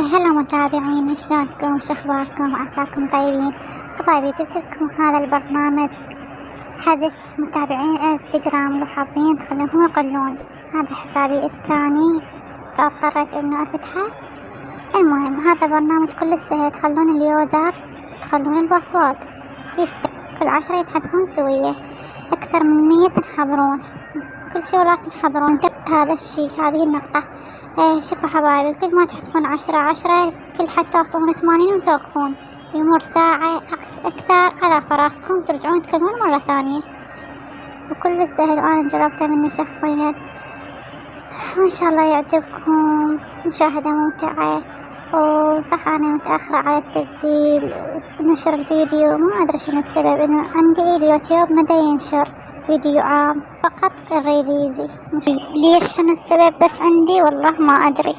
هلا متابعين شلونكم؟ شو اخباركم عساكم طيبين؟ جبت لكم هذا البرنامج حذف متابعين إنستغرام لو حابين تخلوهم يقلون. هذا حسابي الثاني فاضطريت إنه أفتحه. المهم هذا برنامج كل سهل تخلون ال user تخلون ال password. يفتح كل عشرة يبحثون سوية. أكثر من مية تنحضرون. كل شي ولا تنحضرون هذا الشي هذه النقطة. إيه شوفوا حبايبي. كل ما تحذفون عشرة عشرة كل حد توصلون ثمانين وتوقفون. يمر ساعة أكثر على فراغكم ترجعون تكلمون مرة ثانية. وكل سهل وأنا جربته مني شخصيا. وإن شاء الله يعجبكم. مشاهدة ممتعة. وصح أنا متأخرة على التسجيل. ونشر الفيديو. ما أدري شنو السبب إنه عندي اليوتيوب مدى ينشر. فيديو عام فقط الريليزي ليش شنو السبب بس عندي؟ والله ما أدري.